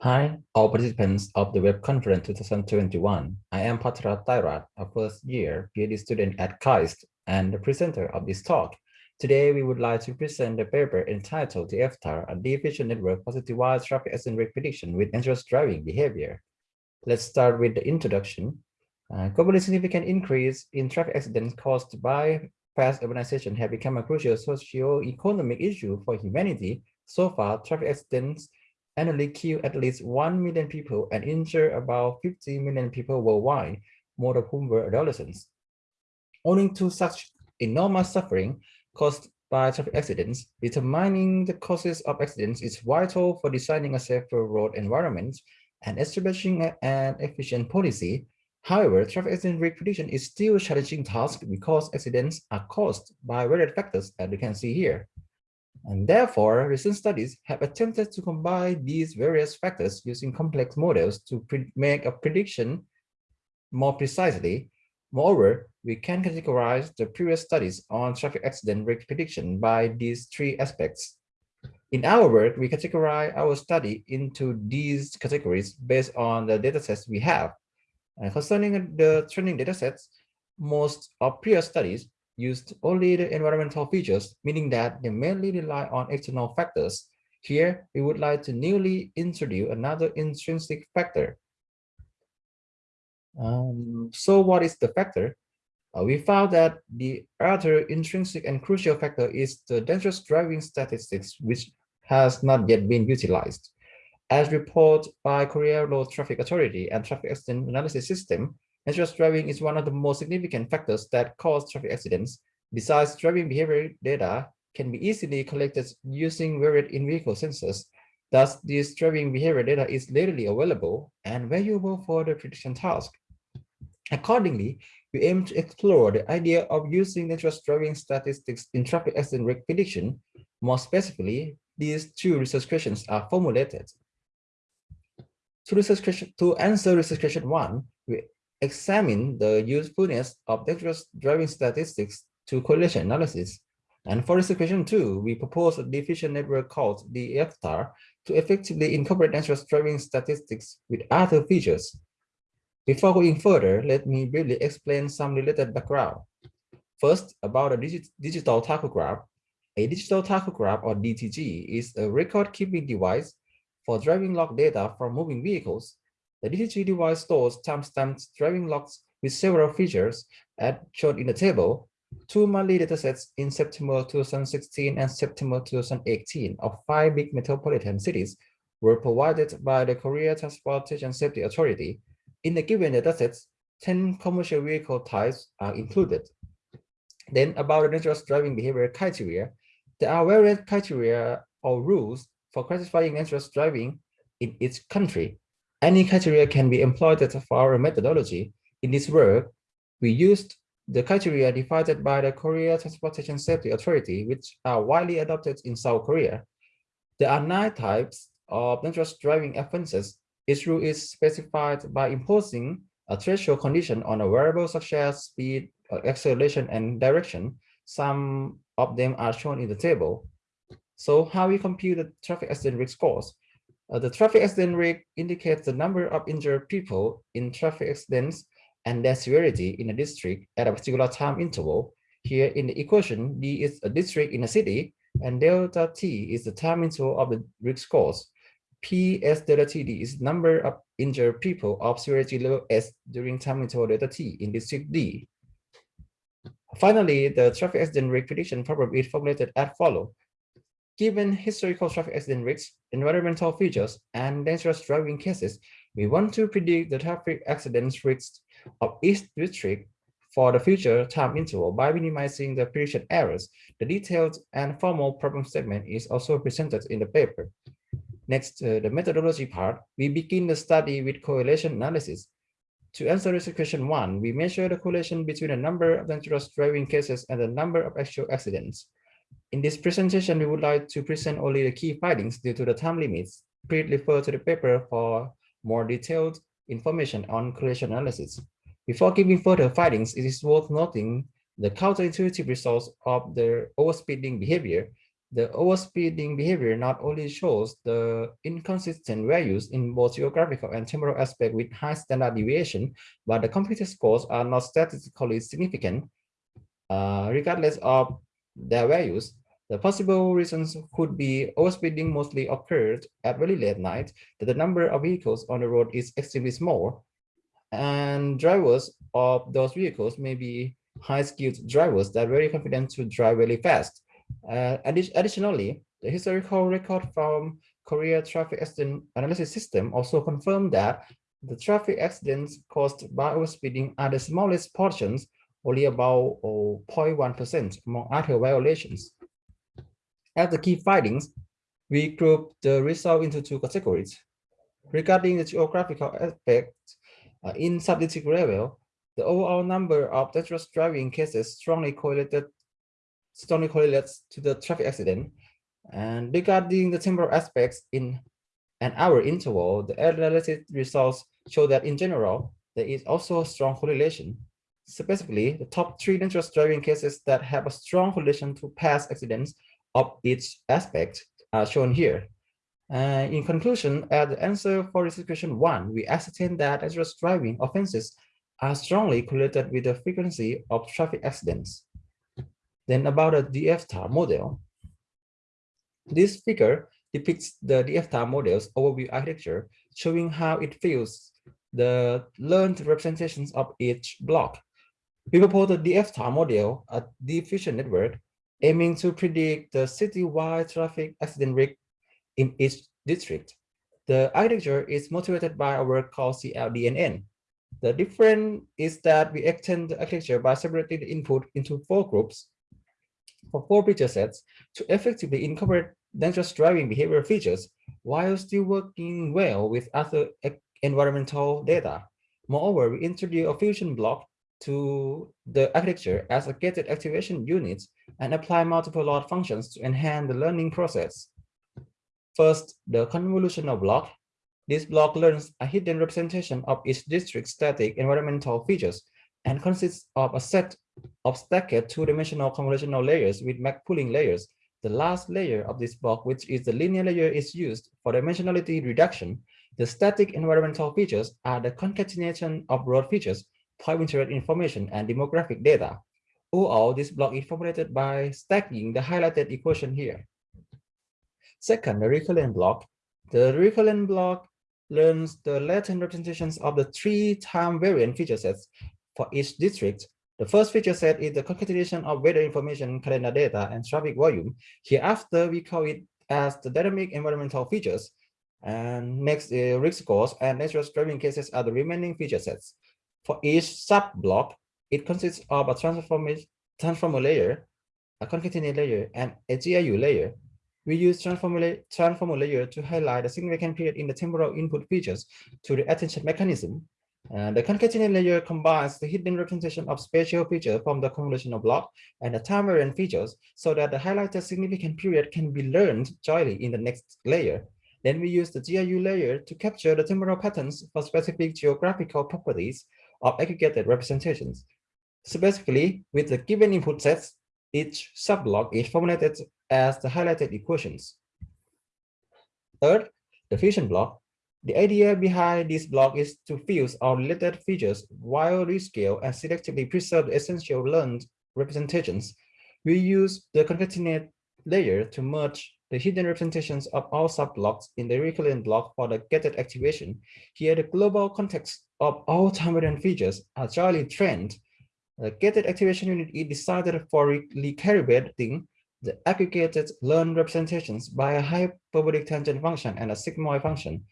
Hi, all participants of the Web Conference 2021. I am Patara Trirat, a first year PhD student at KAIST and the presenter of this talk. Today, we would like to present a paper entitled DF-TAR, a deep fusion network positive-wise traffic accident rate prediction with dangerous driving behavior. Let's start with the introduction. Uh, globally significant increase in traffic accidents caused by fast urbanization have become a crucial socio-economic issue for humanity. So far, traffic accidents annually kill at least 1 million people and injure about 50 million people worldwide, more of whom were adolescents. Owing to such enormous suffering caused by traffic accidents, determining the causes of accidents is vital for designing a safer road environment and establishing an efficient policy. However, traffic accident prediction is still a challenging task because accidents are caused by various factors as you can see here. And therefore, recent studies have attempted to combine these various factors using complex models to make a prediction more precisely. Moreover, we can categorize the previous studies on traffic accident risk prediction by these three aspects. In our work, we categorize our study into these categories based on the datasets we have. And concerning the training datasets, most of previous studies used only the environmental features, meaning that they mainly rely on external factors. Here, we would like to newly introduce another intrinsic factor. Um, so what is the factor? Uh, we found that the other intrinsic and crucial factor is the dangerous driving statistics, which has not yet been utilized. As reported by Korea Road Traffic Authority and Traffic Accident Analysis System, Dangerous driving is one of the most significant factors that cause traffic accidents. Besides, driving behavior data can be easily collected using various in-vehicle sensors. Thus, this driving behavior data is readily available and valuable for the prediction task. Accordingly, we aim to explore the idea of using natural driving statistics in traffic accident prediction. More specifically, these two research questions are formulated. To, research question, to answer research question one, we examine the usefulness of dangerous driving statistics to correlation analysis. And for this question two, we propose a deep fusion network called the DF-TAR to effectively incorporate dangerous driving statistics with other features. Before going further, let me briefly explain some related background. First, about a digi digital tachograph. A digital tachograph or DTG is a record-keeping device for driving log data from moving vehicles the DTG device stores timestamps driving logs with several features as shown in the table. Two monthly datasets in September 2016 and September 2018 of five big metropolitan cities were provided by the Korea Transportation Safety Authority. In the given datasets, 10 commercial vehicle types are included. Then about the dangerous driving behavior criteria, there are various criteria or rules for classifying dangerous driving in each country. Any criteria can be employed for our methodology. In this work, we used the criteria defined by the Korea Transportation Safety Authority, which are widely adopted in South Korea. There are nine types of dangerous driving offenses. Each rule is specified by imposing a threshold condition on a variable such as speed, uh, acceleration, and direction. Some of them are shown in the table. So how we compute the traffic accident risk scores? Uh, the traffic accident rate indicates the number of injured people in traffic accidents and their severity in a district at a particular time interval. Here in the equation, D is a district in a city, and delta T is the time interval of the risk scores. P S delta TD is number of injured people of severity level S during time interval delta T in district D. Finally, the traffic accident rate prediction problem is formulated as follows. Given historical traffic accident risks, environmental features, and dangerous driving cases, we want to predict the traffic accidents risks of each district for the future time interval by minimizing the prediction errors. The detailed and formal problem statement is also presented in the paper. Next, uh, the methodology part, we begin the study with correlation analysis. To answer this question one, we measure the correlation between the number of dangerous driving cases and the number of actual accidents. In this presentation, we would like to present only the key findings due to the time limits. Please refer to the paper for more detailed information on correlation analysis. Before giving further findings, it is worth noting the counterintuitive results of the overspeeding behavior. the overspeeding behavior not only shows the inconsistent values in both geographical and temporal aspect with high standard deviation, but the computed scores are not statistically significant. Uh, regardless of their values, the possible reasons could be overspeeding mostly occurred at very late night, that the number of vehicles on the road is extremely small, and drivers of those vehicles may be high-skilled drivers that are very confident to drive really fast. Uh, additionally, the historical record from Korea Traffic Accident Analysis System also confirmed that the traffic accidents caused by overspeeding are the smallest portions, only about 0.1% among other violations. The key findings, we group the result into two categories. Regarding the geographical aspect, uh, in sub-district level, the overall number of dangerous driving cases strongly correlated strongly correlates to the traffic accident. And regarding the temporal aspects in an hour interval, the analysis results show that in general, there is also a strong correlation. Specifically, the top three dangerous driving cases that have a strong correlation to past accidents of each aspect are shown here. Uh, in conclusion, as the answer for this question one, we ascertain that dangerous driving offenses are strongly correlated with the frequency of traffic accidents. Then about the DF-TAR model. This figure depicts the DF-TAR model's overview architecture, showing how it fills the learned representations of each block. We propose the DF-TAR model, a deep fusion network, aiming to predict the citywide traffic accident rate in each district. The architecture is motivated by our work called CLDNN. The difference is that we extend the architecture by separating the input into four groups for four feature sets to effectively incorporate dangerous driving behavior features while still working well with other environmental data. Moreover, we introduce a fusion block to the architecture as a gated activation unit and apply multiple loss functions to enhance the learning process. First, the convolutional block. This block learns a hidden representation of each district's static environmental features and consists of a set of stacked two-dimensional convolutional layers with max pooling layers. The last layer of this block, which is the linear layer, is used for dimensionality reduction. The static environmental features are the concatenation of road features, point interest information, and demographic data. Overall, this block is formulated by stacking the highlighted equation here. Second, the recurrent block. The recurrent block learns the latent representations of the three time variant feature sets for each district. The first feature set is the concatenation of weather information, calendar data, and traffic volume. Hereafter, we call it as the dynamic environmental features. And next, uh, risk scores and natural driving cases are the remaining feature sets. For each sub-block, it consists of a transformer, layer, a concatenated layer, and a GRU layer. We use transformer, transformer layer to highlight the significant period in the temporal input features to the attention mechanism uh, the concatenated layer combines the hidden representation of spatial features from the convolutional block and the time variant features so that the highlighted significant period can be learned jointly in the next layer. Then we use the GRU layer to capture the temporal patterns for specific geographical properties of aggregated representations. Specifically, with the given input sets, each subblock is formulated as the highlighted equations. Third, the fusion block the idea behind this block is to fuse our related features while rescale and selectively preserve the essential learned representations. We use the concatenate layer to merge the hidden representations of all subblocks in the recurrent block for the gated activation. Here, the global context of all time features are jointly trained. The gated activation unit is decided for recalibrating the aggregated learned representations by a hyperbolic tangent function and a sigmoid function.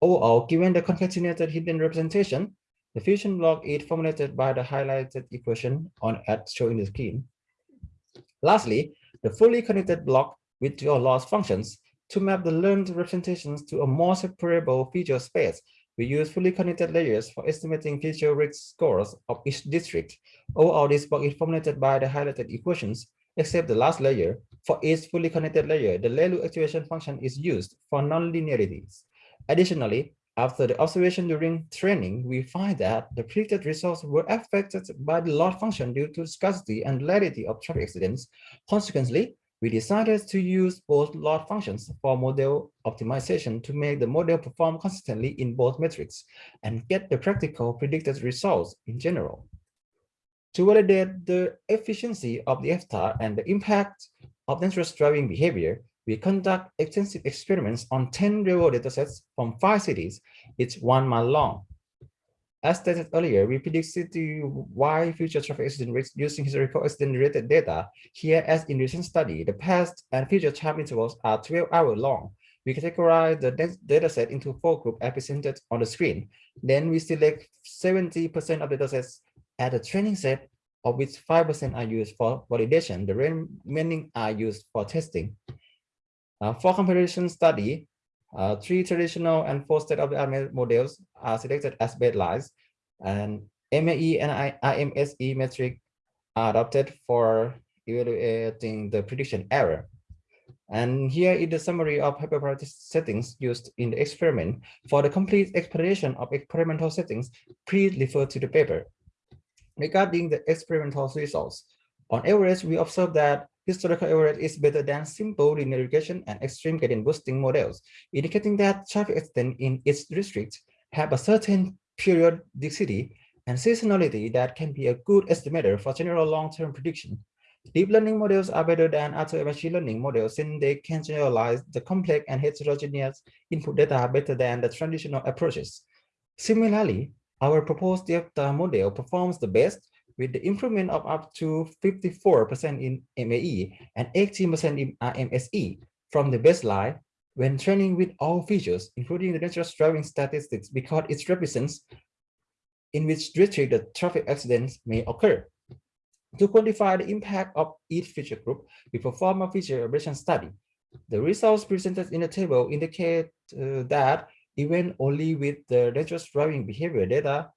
Overall, given the concatenated hidden representation, the fusion block is formulated by the highlighted equation on at shown in the screen. Lastly, the fully connected block with your loss functions to map the learned representations to a more separable feature space. We use fully connected layers for estimating feature risk scores of each district. Overall, this block is formulated by the highlighted equations, except the last layer. For each fully connected layer, the ReLU activation function is used for nonlinearities. Additionally, after the observation during training, we find that the predicted results were affected by the loss function due to scarcity and rarity of traffic accidents. Consequently, we decided to use both loss functions for model optimization to make the model perform consistently in both metrics and get the practical predicted results in general. To validate the efficiency of the DF-TAR and the impact of dangerous driving behavior, we conduct extensive experiments on 10 real-world datasets from five cities, each one mile long. As stated earlier, we predicted city-wide future traffic accident rates using historical accident-related data. Here, as in recent study, the past and future time intervals are 12 hours long. We categorize the dataset into four groups represented on the screen. Then we select 70% of the datasets as a training set, of which 5% are used for validation. The remaining are used for testing. Uh, for comparison study, uh, three traditional and four state-of-the-art models are selected as baselines, and MAE and RMSE metric are adopted for evaluating the prediction error. And here is the summary of hyperparameter settings used in the experiment. For the complete explanation of experimental settings, please refer to the paper. Regarding the experimental results, on average, we observe that historical average is better than simple linear regression and extreme gradient boosting models, indicating that traffic accidents in each district have a certain periodicity and seasonality that can be a good estimator for general long-term prediction. Deep learning models are better than other machine learning models since they can generalize the complex and heterogeneous input data better than the traditional approaches. Similarly, our proposed data model performs the best with the improvement of up to 54% in MAE and 18% in RMSE from the baseline when training with all features, including the dangerous driving statistics, because it represents in which district the traffic accidents may occur. To quantify the impact of each feature group, we perform a feature evaluation study. The results presented in the table indicate uh, that even only with the dangerous driving behavior data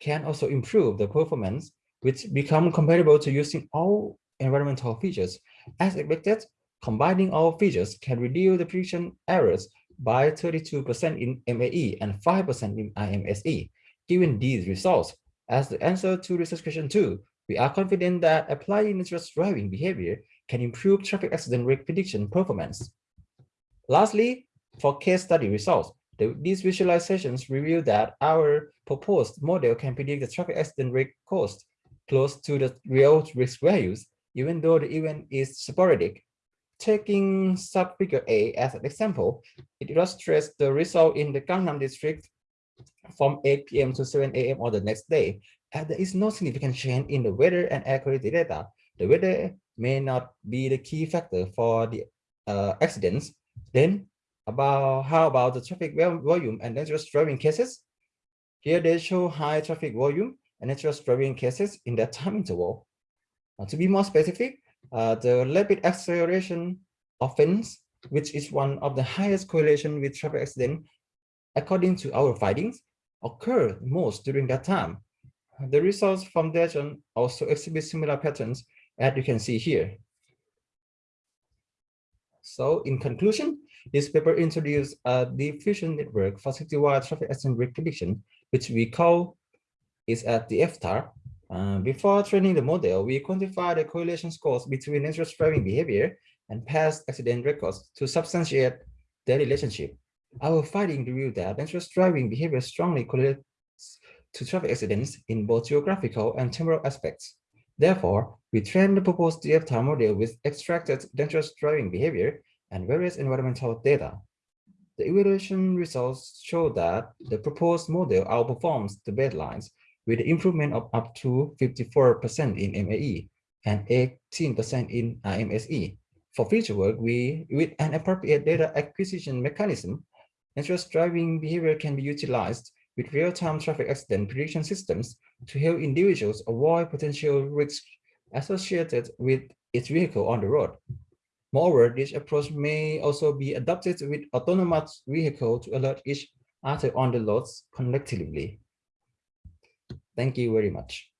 can also improve the performance which become comparable to using all environmental features. As expected, combining all features can reduce the prediction errors by 32% in MAE and 5% in RMSE. Given these results, as the answer to research question two, we are confident that applying interest driving behavior can improve traffic accident rate prediction performance. Lastly, for case study results, the, these visualizations reveal that our proposed model can predict the traffic accident rate cost close to the real risk values, even though the event is sporadic. Taking sub-figure A as an example, it illustrates the result in the Gangnam district from 8 p.m. to 7 a.m. on the next day. As there is no significant change in the weather and air quality data, the weather may not be the key factor for the uh, accidents. Then, about how about the traffic volume and dangerous driving cases? Here they show high traffic volume and natural driving cases in that time interval. To be more specific, uh, the rapid acceleration offense, which is one of the highest correlation with traffic accident, according to our findings, occurred most during that time. The results from that also exhibit similar patterns as you can see here. So in conclusion, this paper introduced a deep fusion network for citywide traffic accident prediction, which we call is at the DF-TAR. Uh, before training the model, we quantify the correlation scores between dangerous driving behavior and past accident records to substantiate their relationship. Our finding revealed that dangerous driving behavior strongly correlates to traffic accidents in both geographical and temporal aspects. Therefore, we trained the proposed DF-TAR model with extracted dangerous driving behavior and various environmental data. The evaluation results show that the proposed model outperforms the baselines with improvement of up to 54% in MAE and 18% in uh, RMSE. For future work, we, with an appropriate data acquisition mechanism, dangerous driving behavior can be utilized with real-time traffic accident prediction systems to help individuals avoid potential risks associated with its vehicle on the road. Moreover, this approach may also be adopted with autonomous vehicle to alert each other on the roads collectively. Thank you very much.